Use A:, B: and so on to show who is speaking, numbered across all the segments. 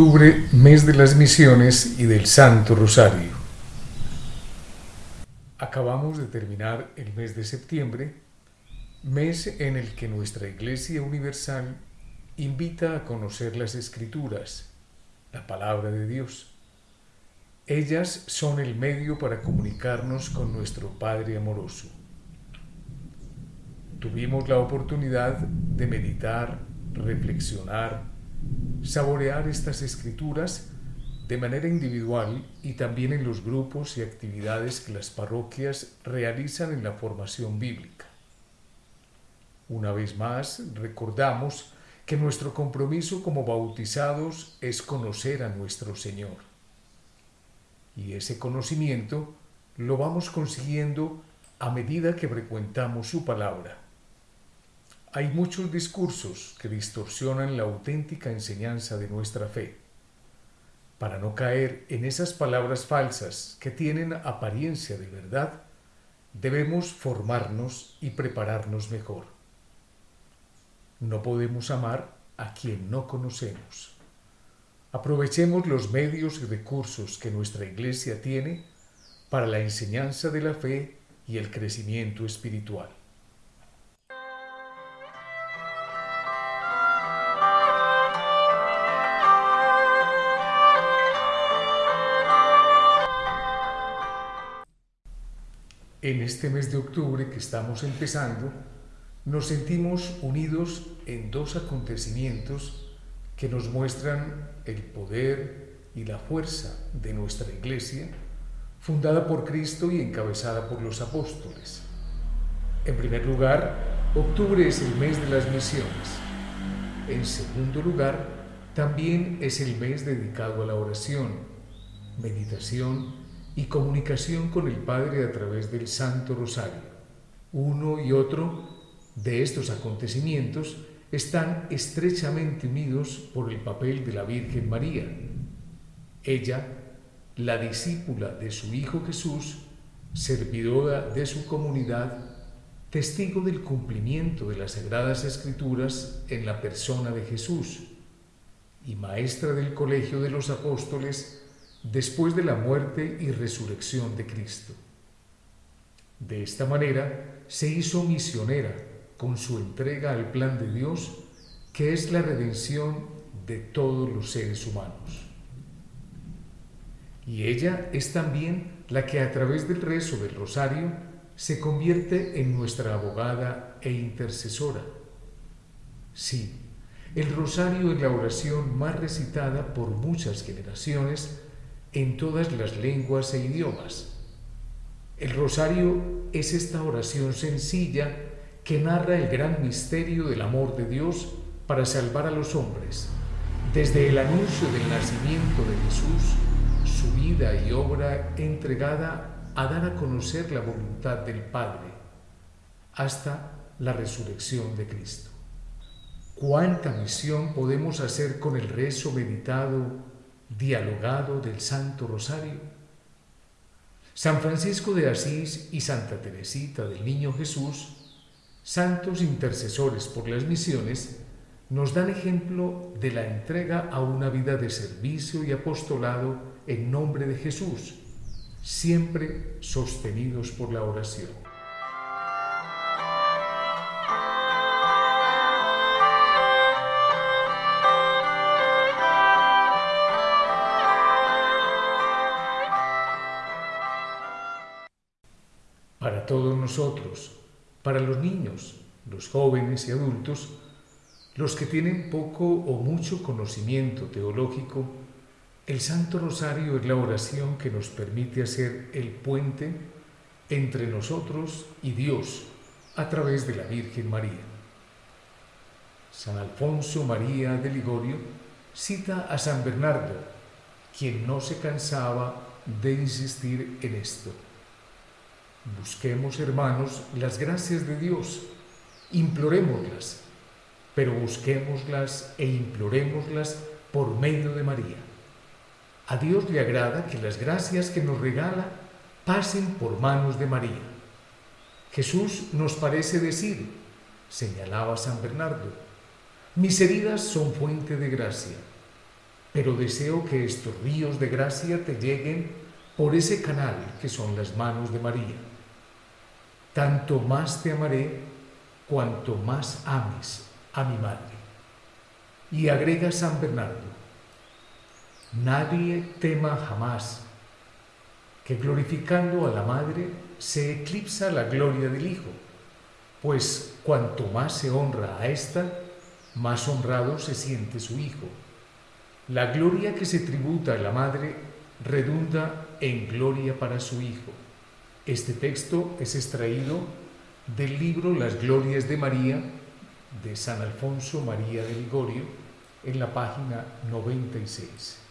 A: Octubre, mes de las misiones y del Santo Rosario. Acabamos de terminar el mes de septiembre, mes en el que nuestra Iglesia Universal invita a conocer las Escrituras, la palabra de Dios. Ellas son el medio para comunicarnos con nuestro Padre amoroso. Tuvimos la oportunidad de meditar, reflexionar, saborear estas escrituras de manera individual y también en los grupos y actividades que las parroquias realizan en la formación bíblica. Una vez más, recordamos que nuestro compromiso como bautizados es conocer a nuestro Señor. Y ese conocimiento lo vamos consiguiendo a medida que frecuentamos su palabra hay muchos discursos que distorsionan la auténtica enseñanza de nuestra fe. Para no caer en esas palabras falsas que tienen apariencia de verdad, debemos formarnos y prepararnos mejor. No podemos amar a quien no conocemos. Aprovechemos los medios y recursos que nuestra Iglesia tiene para la enseñanza de la fe y el crecimiento espiritual. En este mes de octubre que estamos empezando, nos sentimos unidos en dos acontecimientos que nos muestran el poder y la fuerza de nuestra Iglesia, fundada por Cristo y encabezada por los apóstoles. En primer lugar, octubre es el mes de las misiones. En segundo lugar, también es el mes dedicado a la oración, meditación y comunicación con el Padre a través del Santo Rosario. Uno y otro de estos acontecimientos están estrechamente unidos por el papel de la Virgen María. Ella, la discípula de su Hijo Jesús, servidora de su comunidad, testigo del cumplimiento de las Sagradas Escrituras en la persona de Jesús y maestra del Colegio de los Apóstoles después de la muerte y resurrección de Cristo. De esta manera se hizo misionera con su entrega al plan de Dios, que es la redención de todos los seres humanos. Y ella es también la que a través del rezo del rosario se convierte en nuestra abogada e intercesora. Sí, el rosario es la oración más recitada por muchas generaciones en todas las lenguas e idiomas. El rosario es esta oración sencilla que narra el gran misterio del amor de Dios para salvar a los hombres, desde el anuncio del nacimiento de Jesús, su vida y obra entregada a dar a conocer la voluntad del Padre, hasta la resurrección de Cristo. ¿Cuánta misión podemos hacer con el rezo meditado dialogado del Santo Rosario. San Francisco de Asís y Santa Teresita del Niño Jesús, santos intercesores por las misiones, nos dan ejemplo de la entrega a una vida de servicio y apostolado en nombre de Jesús, siempre sostenidos por la oración. Para todos nosotros, para los niños, los jóvenes y adultos, los que tienen poco o mucho conocimiento teológico, el Santo Rosario es la oración que nos permite hacer el puente entre nosotros y Dios a través de la Virgen María. San Alfonso María de Ligorio cita a San Bernardo, quien no se cansaba de insistir en esto. Busquemos, hermanos, las gracias de Dios, implorémoslas, pero busquémoslas e implorémoslas por medio de María. A Dios le agrada que las gracias que nos regala pasen por manos de María. Jesús nos parece decir, señalaba San Bernardo, mis heridas son fuente de gracia. pero deseo que estos ríos de gracia te lleguen por ese canal que son las manos de María. Tanto más te amaré cuanto más ames a mi madre. Y agrega San Bernardo, nadie tema jamás que glorificando a la madre se eclipsa la gloria del Hijo, pues cuanto más se honra a ésta, más honrado se siente su Hijo. La gloria que se tributa a la madre redunda en gloria para su Hijo. Este texto es extraído del libro Las Glorias de María de San Alfonso María de Ligorio en la página 96.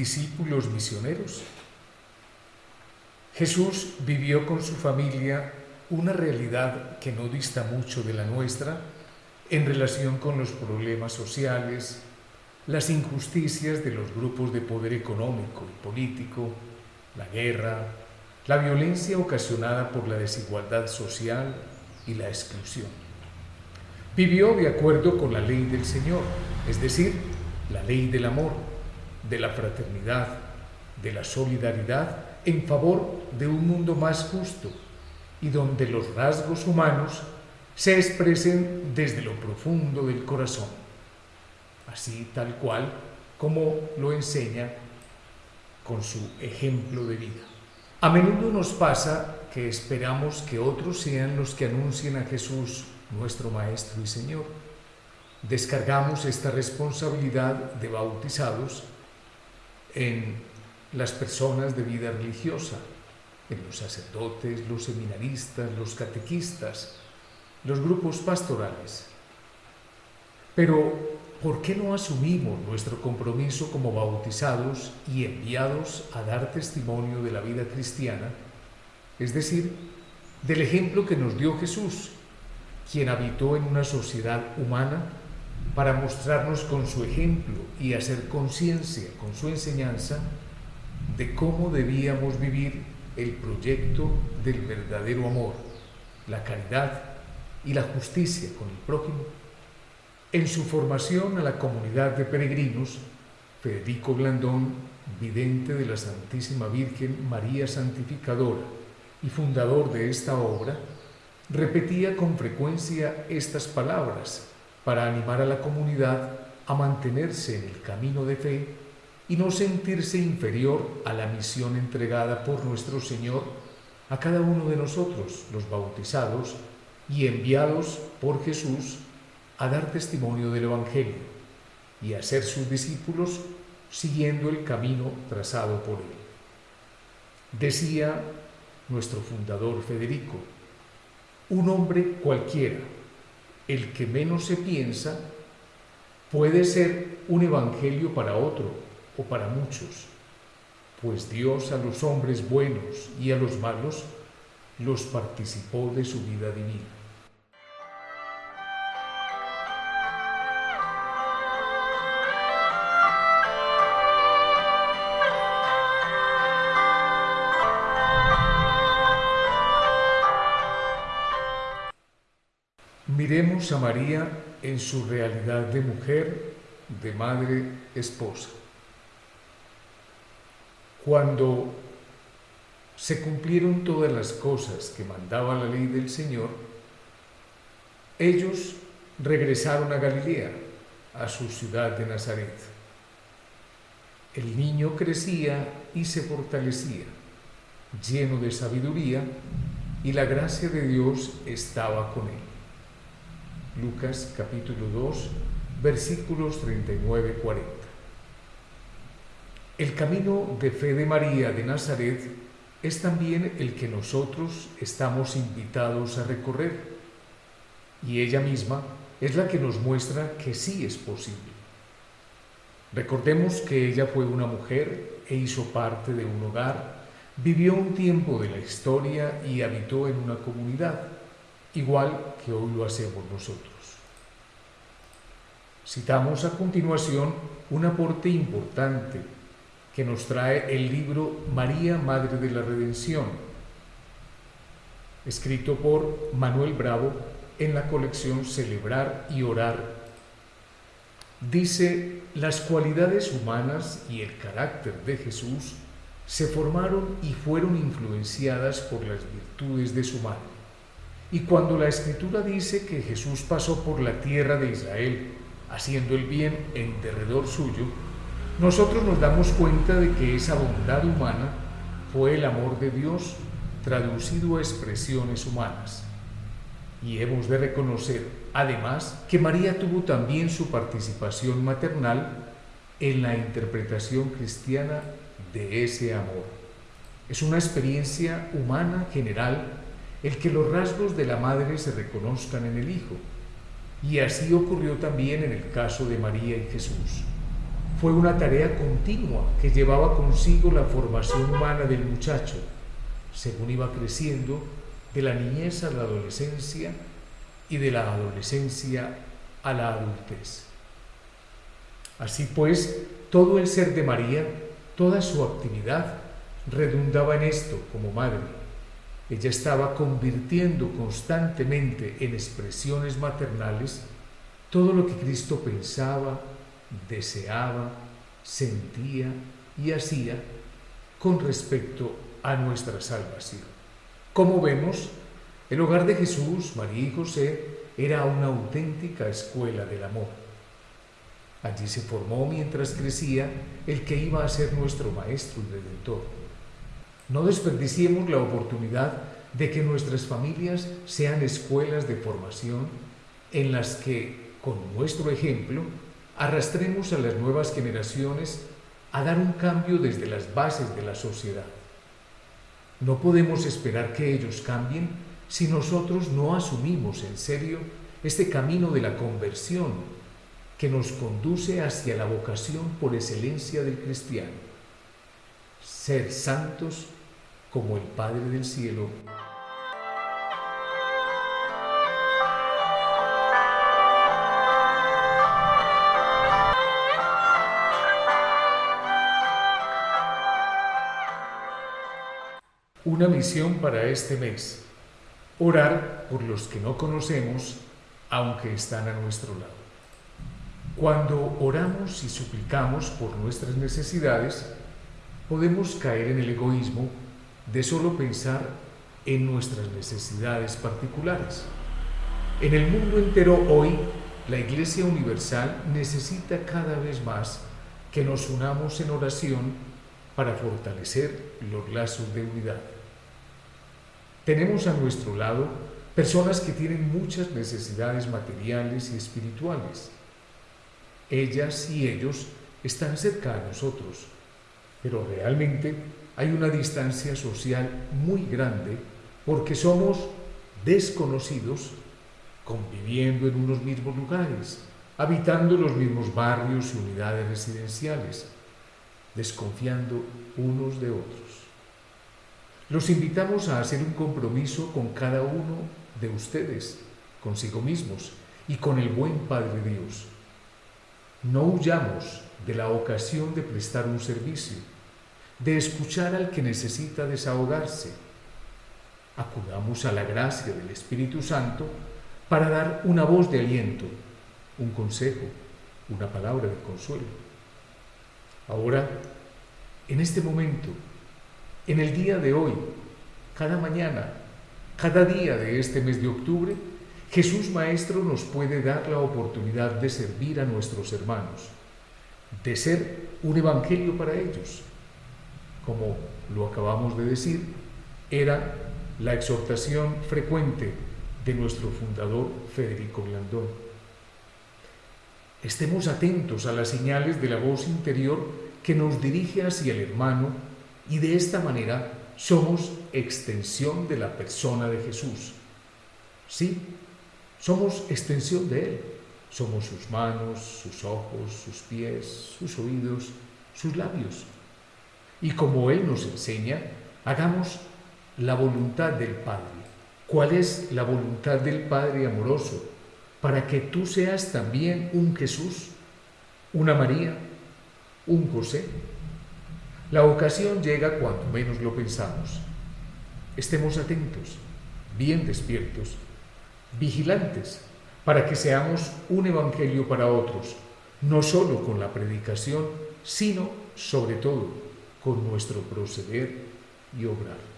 A: Discípulos misioneros? Jesús vivió con su familia una realidad que no dista mucho de la nuestra en relación con los problemas sociales, las injusticias de los grupos de poder económico y político, la guerra, la violencia ocasionada por la desigualdad social y la exclusión. Vivió de acuerdo con la ley del Señor, es decir, la ley del amor, de la fraternidad, de la solidaridad en favor de un mundo más justo y donde los rasgos humanos se expresen desde lo profundo del corazón, así tal cual como lo enseña con su ejemplo de vida. A menudo nos pasa que esperamos que otros sean los que anuncien a Jesús, nuestro Maestro y Señor. Descargamos esta responsabilidad de bautizados en las personas de vida religiosa, en los sacerdotes, los seminaristas, los catequistas, los grupos pastorales. Pero, ¿por qué no asumimos nuestro compromiso como bautizados y enviados a dar testimonio de la vida cristiana? Es decir, del ejemplo que nos dio Jesús, quien habitó en una sociedad humana para mostrarnos con su ejemplo y hacer conciencia con su enseñanza de cómo debíamos vivir el proyecto del verdadero amor, la caridad y la justicia con el prójimo. En su formación a la comunidad de peregrinos, Federico Blandón, vidente de la Santísima Virgen María Santificadora y fundador de esta obra, repetía con frecuencia estas palabras para animar a la comunidad a mantenerse en el camino de fe y no sentirse inferior a la misión entregada por nuestro Señor a cada uno de nosotros, los bautizados y enviados por Jesús a dar testimonio del Evangelio y a ser sus discípulos siguiendo el camino trazado por él. Decía nuestro fundador Federico, un hombre cualquiera, el que menos se piensa, puede ser un evangelio para otro o para muchos, pues Dios a los hombres buenos y a los malos los participó de su vida divina. Miremos a María en su realidad de mujer, de madre, esposa. Cuando se cumplieron todas las cosas que mandaba la ley del Señor, ellos regresaron a Galilea, a su ciudad de Nazaret. El niño crecía y se fortalecía, lleno de sabiduría, y la gracia de Dios estaba con él. Lucas capítulo 2, versículos 39-40. El camino de fe de María de Nazaret es también el que nosotros estamos invitados a recorrer y ella misma es la que nos muestra que sí es posible. Recordemos que ella fue una mujer e hizo parte de un hogar, vivió un tiempo de la historia y habitó en una comunidad igual que hoy lo hacemos nosotros. Citamos a continuación un aporte importante que nos trae el libro María, Madre de la Redención, escrito por Manuel Bravo en la colección Celebrar y Orar. Dice, las cualidades humanas y el carácter de Jesús se formaron y fueron influenciadas por las virtudes de su madre. Y cuando la escritura dice que Jesús pasó por la tierra de Israel, haciendo el bien en derredor suyo, nosotros nos damos cuenta de que esa bondad humana fue el amor de Dios traducido a expresiones humanas. Y hemos de reconocer, además, que María tuvo también su participación maternal en la interpretación cristiana de ese amor. Es una experiencia humana general el que los rasgos de la madre se reconozcan en el Hijo. Y así ocurrió también en el caso de María y Jesús. Fue una tarea continua que llevaba consigo la formación humana del muchacho, según iba creciendo de la niñez a la adolescencia y de la adolescencia a la adultez. Así pues, todo el ser de María, toda su actividad, redundaba en esto como madre. Ella estaba convirtiendo constantemente en expresiones maternales todo lo que Cristo pensaba, deseaba, sentía y hacía con respecto a nuestra salvación. Como vemos, el hogar de Jesús, María y José era una auténtica escuela del amor. Allí se formó mientras crecía el que iba a ser nuestro Maestro y Redentor. No desperdiciemos la oportunidad de que nuestras familias sean escuelas de formación en las que, con nuestro ejemplo, arrastremos a las nuevas generaciones a dar un cambio desde las bases de la sociedad. No podemos esperar que ellos cambien si nosotros no asumimos en serio este camino de la conversión que nos conduce hacia la vocación por excelencia del cristiano. Ser santos como el Padre del Cielo Una misión para este mes. Orar por los que no conocemos, aunque están a nuestro lado. Cuando oramos y suplicamos por nuestras necesidades, podemos caer en el egoísmo de solo pensar en nuestras necesidades particulares. En el mundo entero hoy, la Iglesia Universal necesita cada vez más que nos unamos en oración para fortalecer los lazos de unidad. Tenemos a nuestro lado personas que tienen muchas necesidades materiales y espirituales. Ellas y ellos están cerca de nosotros, pero realmente hay una distancia social muy grande porque somos desconocidos conviviendo en unos mismos lugares, habitando los mismos barrios y unidades residenciales desconfiando unos de otros. Los invitamos a hacer un compromiso con cada uno de ustedes, consigo mismos y con el buen Padre Dios. No huyamos de la ocasión de prestar un servicio, de escuchar al que necesita desahogarse. Acudamos a la gracia del Espíritu Santo para dar una voz de aliento, un consejo, una palabra de consuelo. Ahora, en este momento, en el día de hoy, cada mañana, cada día de este mes de octubre, Jesús Maestro nos puede dar la oportunidad de servir a nuestros hermanos, de ser un evangelio para ellos. Como lo acabamos de decir, era la exhortación frecuente de nuestro fundador Federico Blandón. Estemos atentos a las señales de la voz interior que nos dirige hacia el hermano y de esta manera somos extensión de la persona de Jesús. Sí, somos extensión de Él. Somos sus manos, sus ojos, sus pies, sus oídos, sus labios. Y como Él nos enseña, hagamos la voluntad del Padre. ¿Cuál es la voluntad del Padre amoroso? para que tú seas también un Jesús, una María, un José. La ocasión llega cuando menos lo pensamos. Estemos atentos, bien despiertos, vigilantes, para que seamos un evangelio para otros, no solo con la predicación, sino sobre todo con nuestro proceder y obrar.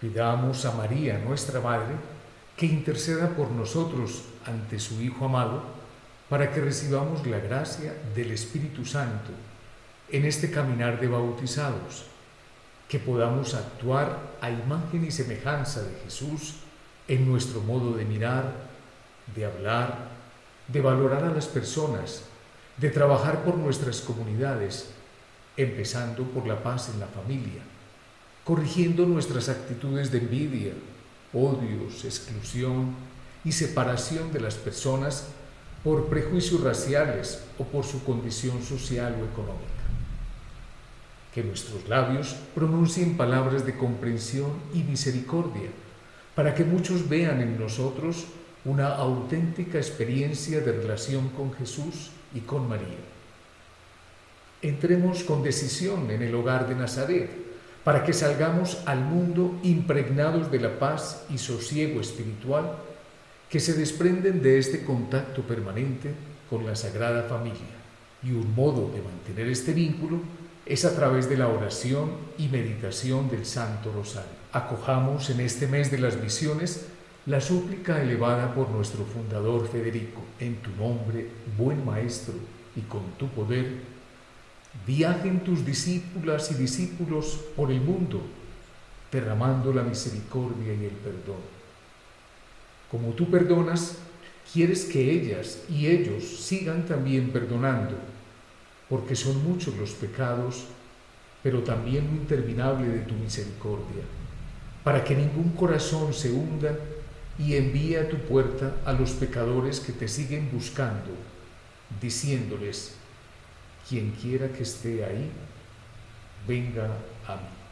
A: Pidamos a María, nuestra Madre, que interceda por nosotros ante su Hijo amado, para que recibamos la gracia del Espíritu Santo en este caminar de bautizados, que podamos actuar a imagen y semejanza de Jesús en nuestro modo de mirar, de hablar, de valorar a las personas, de trabajar por nuestras comunidades, empezando por la paz en la familia corrigiendo nuestras actitudes de envidia, odios, exclusión y separación de las personas por prejuicios raciales o por su condición social o económica. Que nuestros labios pronuncien palabras de comprensión y misericordia para que muchos vean en nosotros una auténtica experiencia de relación con Jesús y con María. Entremos con decisión en el hogar de Nazaret para que salgamos al mundo impregnados de la paz y sosiego espiritual que se desprenden de este contacto permanente con la Sagrada Familia. Y un modo de mantener este vínculo es a través de la oración y meditación del Santo Rosario. Acojamos en este mes de las misiones la súplica elevada por nuestro fundador Federico, en tu nombre, buen Maestro, y con tu poder, Viajen tus discípulas y discípulos por el mundo, derramando la misericordia y el perdón. Como tú perdonas, quieres que ellas y ellos sigan también perdonando, porque son muchos los pecados, pero también lo interminable de tu misericordia, para que ningún corazón se hunda y envíe a tu puerta a los pecadores que te siguen buscando, diciéndoles, quien quiera que esté ahí, venga a mí.